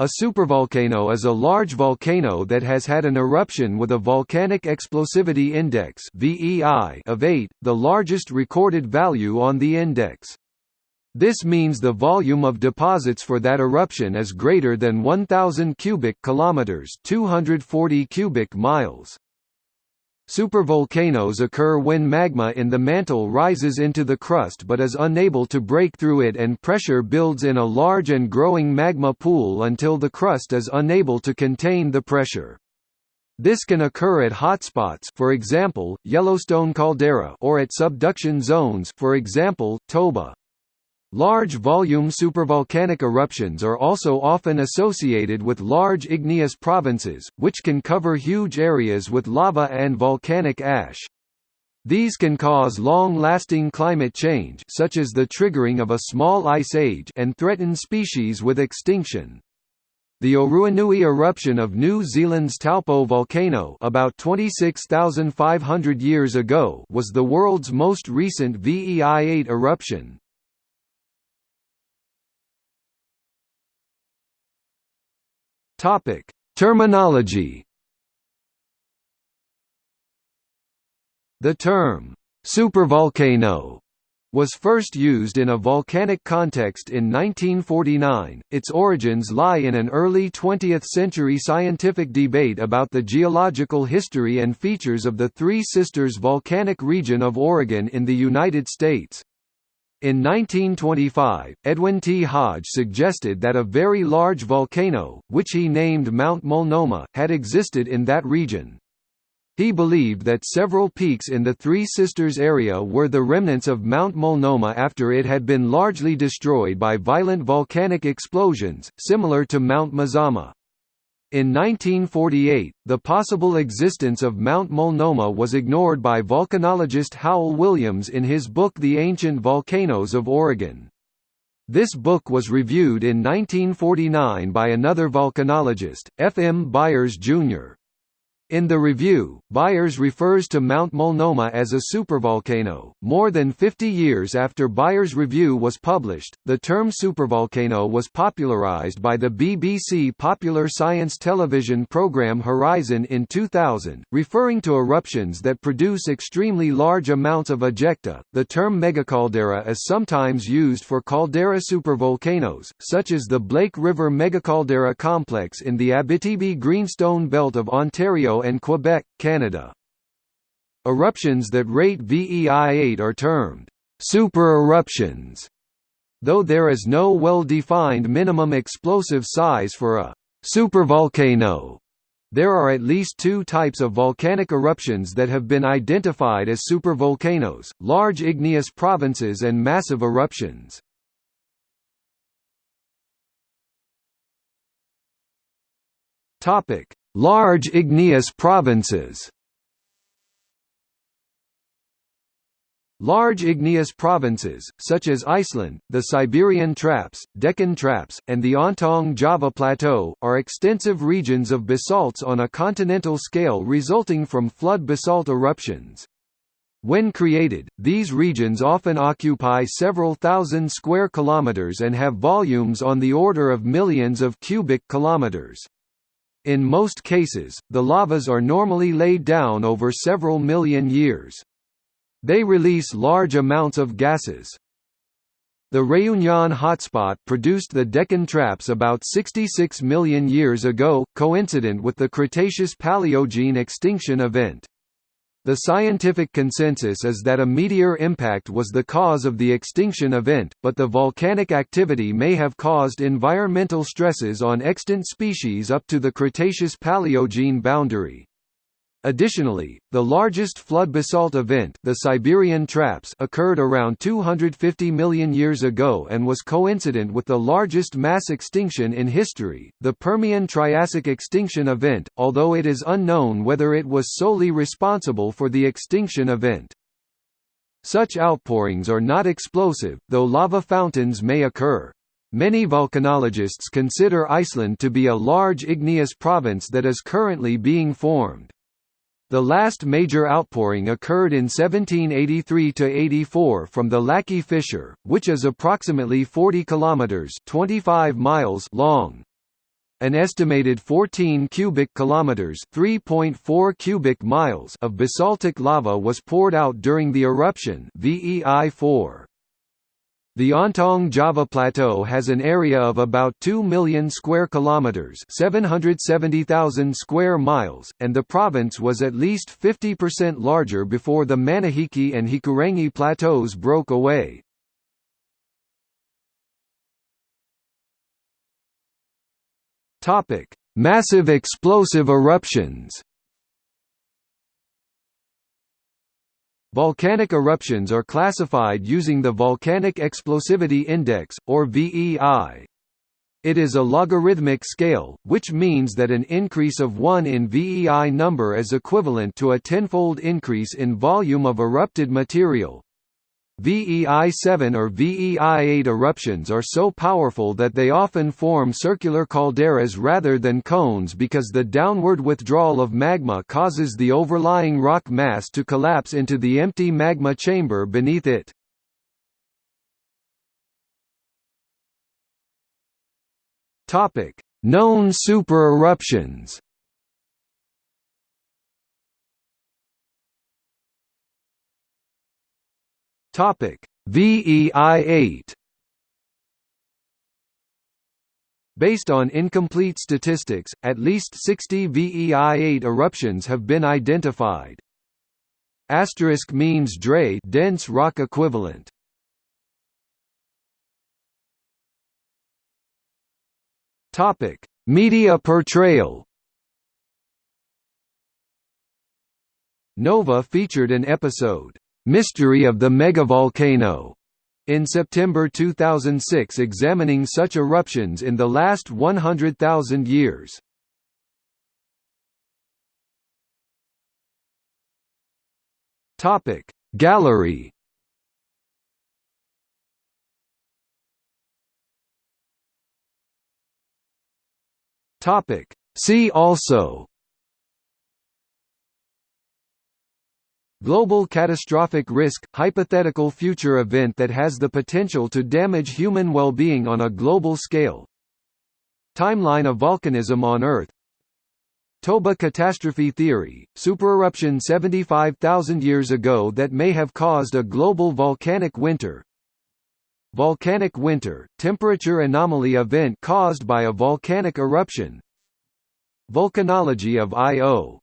A supervolcano is a large volcano that has had an eruption with a volcanic explosivity index of 8, the largest recorded value on the index. This means the volume of deposits for that eruption is greater than 1000 cubic kilometers, 240 cubic miles. Supervolcanoes occur when magma in the mantle rises into the crust but is unable to break through it and pressure builds in a large and growing magma pool until the crust is unable to contain the pressure. This can occur at hotspots for example, Yellowstone caldera or at subduction zones for example, Toba. Large volume supervolcanic eruptions are also often associated with large igneous provinces, which can cover huge areas with lava and volcanic ash. These can cause long-lasting climate change such as the triggering of a small ice age and threaten species with extinction. The Oruanui eruption of New Zealand's Taupo volcano about 26,500 years ago was the world's most recent VEI-8 eruption. Topic: Terminology. The term supervolcano was first used in a volcanic context in 1949. Its origins lie in an early 20th century scientific debate about the geological history and features of the Three Sisters volcanic region of Oregon in the United States. In 1925, Edwin T. Hodge suggested that a very large volcano, which he named Mount Multnomah, had existed in that region. He believed that several peaks in the Three Sisters area were the remnants of Mount Multnomah after it had been largely destroyed by violent volcanic explosions, similar to Mount Mazama. In 1948, the possible existence of Mount Multnomah was ignored by volcanologist Howell Williams in his book The Ancient Volcanoes of Oregon. This book was reviewed in 1949 by another volcanologist, F. M. Byers, Jr. In the review, Byers refers to Mount Multnomah as a supervolcano. More than 50 years after Byers' review was published, the term supervolcano was popularized by the BBC popular science television program Horizon in 2000, referring to eruptions that produce extremely large amounts of ejecta. The term megacaldera is sometimes used for caldera supervolcanoes, such as the Blake River megacaldera complex in the Abitibi Greenstone Belt of Ontario and Quebec, Canada. Eruptions that rate VEI-8 are termed super-eruptions, though there is no well-defined minimum explosive size for a supervolcano. There are at least two types of volcanic eruptions that have been identified as supervolcanoes, large igneous provinces and massive eruptions. Topic: Large igneous provinces Large igneous provinces, such as Iceland, the Siberian Traps, Deccan Traps, and the Ontong Java Plateau, are extensive regions of basalts on a continental scale resulting from flood basalt eruptions. When created, these regions often occupy several thousand square kilometers and have volumes on the order of millions of cubic kilometers. In most cases, the lavas are normally laid down over several million years. They release large amounts of gases. The Réunion hotspot produced the Deccan Traps about 66 million years ago, coincident with the Cretaceous-Paleogene extinction event. The scientific consensus is that a meteor impact was the cause of the extinction event, but the volcanic activity may have caused environmental stresses on extant species up to the Cretaceous-Paleogene boundary. Additionally, the largest flood basalt event the Siberian Traps occurred around 250 million years ago and was coincident with the largest mass extinction in history, the Permian-Triassic extinction event, although it is unknown whether it was solely responsible for the extinction event. Such outpourings are not explosive, though lava fountains may occur. Many volcanologists consider Iceland to be a large igneous province that is currently being formed. The last major outpouring occurred in 1783–84 from the Laki Fissure, which is approximately 40 kilometers (25 miles) long. An estimated 14 cubic kilometers (3.4 cubic miles) of basaltic lava was poured out during the eruption VEI-4. The Ontong Java Plateau has an area of about 2 million square kilometers, 770,000 square miles, and the province was at least 50% larger before the Manihiki and Hikurangi plateaus broke away. Topic: Massive explosive eruptions. Volcanic eruptions are classified using the Volcanic Explosivity Index, or VEI. It is a logarithmic scale, which means that an increase of 1 in VEI number is equivalent to a tenfold increase in volume of erupted material. VEI-7 or VEI-8 eruptions are so powerful that they often form circular calderas rather than cones because the downward withdrawal of magma causes the overlying rock mass to collapse into the empty magma chamber beneath it. Known super-eruptions Topic: VEI-8 Based on incomplete statistics, at least 60 VEI-8 eruptions have been identified. Asterisk means DRE dense rock equivalent. Topic: Media portrayal. Nova featured an episode Mystery of the Megavolcano. In September 2006 examining such eruptions in the last 100,000 years. Topic Gallery. Topic See also Global catastrophic risk – hypothetical future event that has the potential to damage human well-being on a global scale. Timeline of volcanism on Earth. Toba catastrophe theory, supereruption 75,000 years ago that may have caused a global volcanic winter. Volcanic winter, temperature anomaly event caused by a volcanic eruption. Volcanology of Io